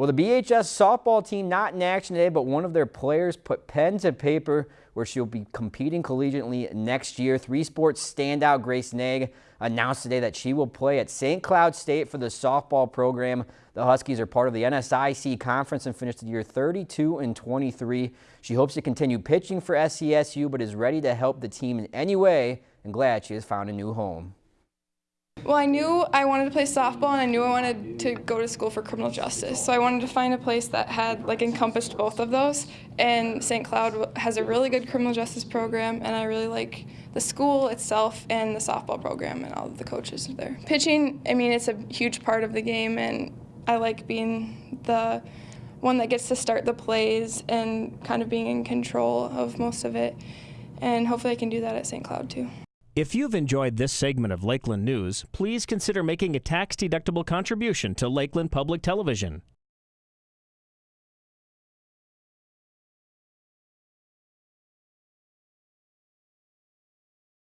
Well, the BHS softball team not in action today, but one of their players put pen to paper where she'll be competing collegiately next year. Three sports standout Grace Nag announced today that she will play at St. Cloud State for the softball program. The Huskies are part of the NSIC conference and finished the year 32 and 23. She hopes to continue pitching for SCSU, but is ready to help the team in any way and glad she has found a new home. Well, I knew I wanted to play softball and I knew I wanted to go to school for criminal justice. So I wanted to find a place that had like encompassed both of those. And St. Cloud has a really good criminal justice program and I really like the school itself and the softball program and all of the coaches there. Pitching, I mean, it's a huge part of the game and I like being the one that gets to start the plays and kind of being in control of most of it. And hopefully I can do that at St. Cloud too. If you've enjoyed this segment of Lakeland News, please consider making a tax-deductible contribution to Lakeland Public Television.